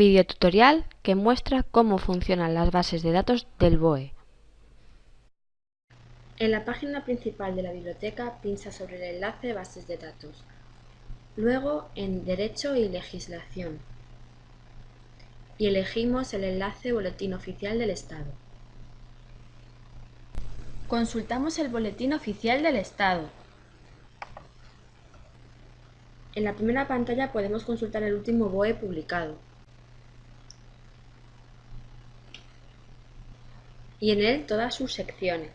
Videotutorial que muestra cómo funcionan las bases de datos del BOE. En la página principal de la biblioteca pincha sobre el enlace Bases de datos. Luego en Derecho y Legislación. Y elegimos el enlace Boletín Oficial del Estado. Consultamos el Boletín Oficial del Estado. En la primera pantalla podemos consultar el último BOE publicado. Y en él todas sus secciones.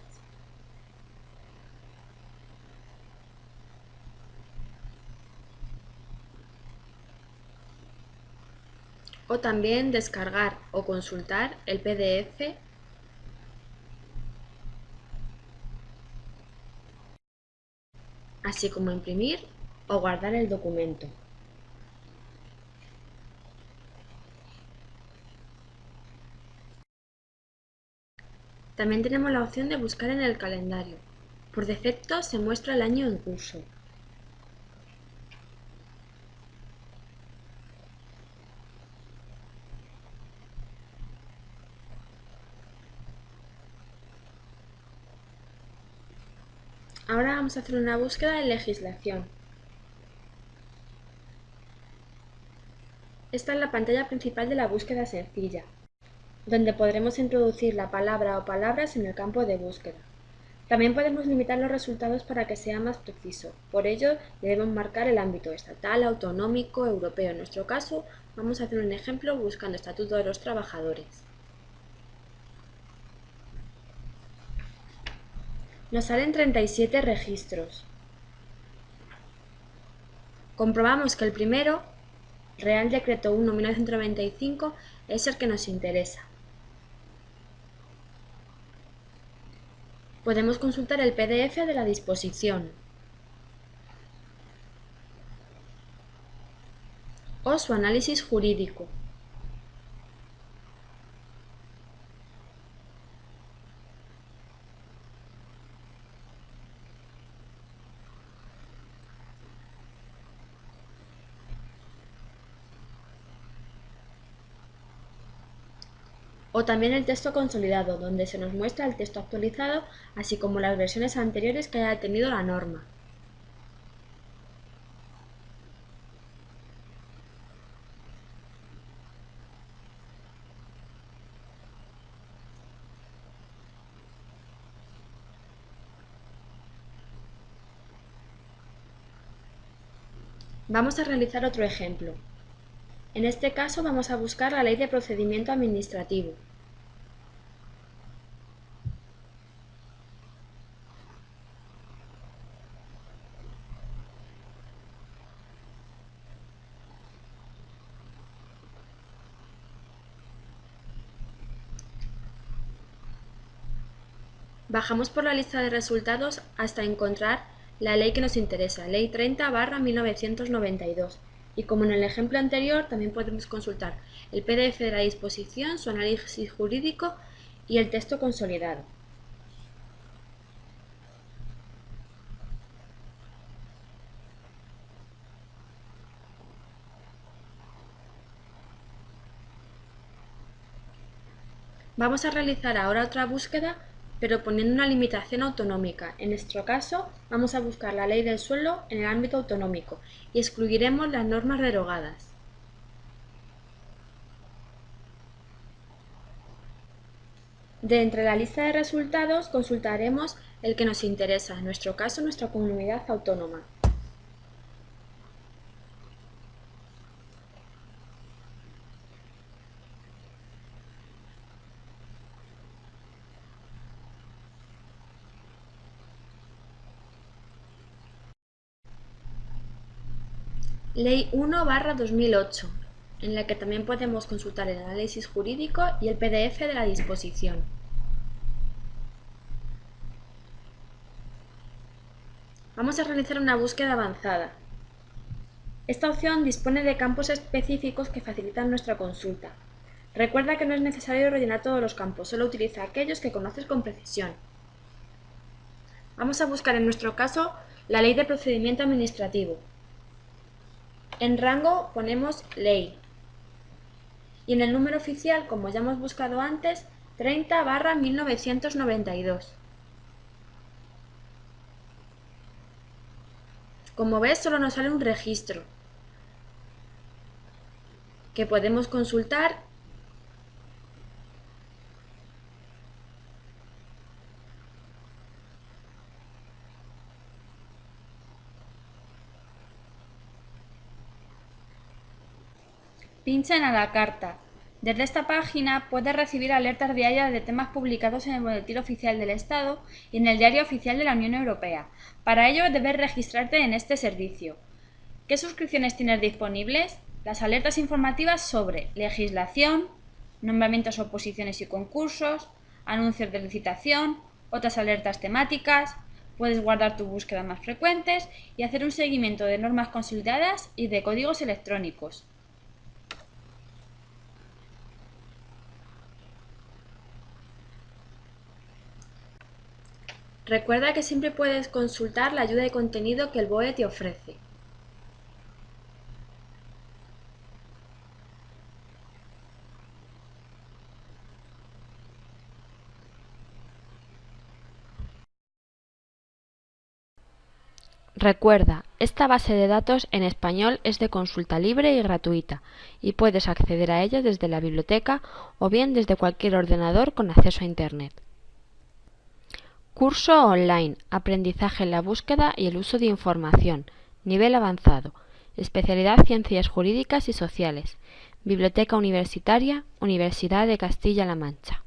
O también descargar o consultar el PDF así como imprimir o guardar el documento. También tenemos la opción de buscar en el calendario. Por defecto se muestra el año en curso. Ahora vamos a hacer una búsqueda de legislación. Esta es la pantalla principal de la búsqueda sencilla, donde podremos introducir la palabra o palabras en el campo de búsqueda. También podemos limitar los resultados para que sea más preciso. Por ello, debemos marcar el ámbito estatal, autonómico, europeo. En nuestro caso, vamos a hacer un ejemplo buscando Estatuto de los Trabajadores. Nos salen 37 registros. Comprobamos que el primero, Real Decreto 1-1995, es el que nos interesa. Podemos consultar el PDF de la disposición o su análisis jurídico. O también el texto consolidado, donde se nos muestra el texto actualizado, así como las versiones anteriores que haya tenido la norma. Vamos a realizar otro ejemplo. En este caso vamos a buscar la Ley de Procedimiento Administrativo. Bajamos por la lista de resultados hasta encontrar la ley que nos interesa, Ley 30 1992 y como en el ejemplo anterior, también podemos consultar el PDF de la disposición, su análisis jurídico y el texto consolidado. Vamos a realizar ahora otra búsqueda pero poniendo una limitación autonómica. En nuestro caso, vamos a buscar la ley del suelo en el ámbito autonómico y excluiremos las normas derogadas. De entre la lista de resultados consultaremos el que nos interesa, en nuestro caso nuestra comunidad autónoma. Ley 1-2008, en la que también podemos consultar el análisis jurídico y el PDF de la disposición. Vamos a realizar una búsqueda avanzada. Esta opción dispone de campos específicos que facilitan nuestra consulta. Recuerda que no es necesario rellenar todos los campos, solo utiliza aquellos que conoces con precisión. Vamos a buscar en nuestro caso la Ley de Procedimiento Administrativo, en rango ponemos ley. y en el número oficial, como ya hemos buscado antes, 30 barra 1992. Como ves, solo nos sale un registro que podemos consultar Pincha en a la carta. Desde esta página puedes recibir alertas diarias de temas publicados en el Boletín Oficial del Estado y en el Diario Oficial de la Unión Europea. Para ello debes registrarte en este servicio. ¿Qué suscripciones tienes disponibles? Las alertas informativas sobre legislación, nombramientos, oposiciones y concursos, anuncios de licitación, otras alertas temáticas, puedes guardar tus búsquedas más frecuentes y hacer un seguimiento de normas consolidadas y de códigos electrónicos. Recuerda que siempre puedes consultar la ayuda de contenido que el BOE te ofrece. Recuerda, esta base de datos en español es de consulta libre y gratuita y puedes acceder a ella desde la biblioteca o bien desde cualquier ordenador con acceso a Internet. Curso online, aprendizaje en la búsqueda y el uso de información, nivel avanzado, especialidad Ciencias Jurídicas y Sociales, Biblioteca Universitaria, Universidad de Castilla-La Mancha.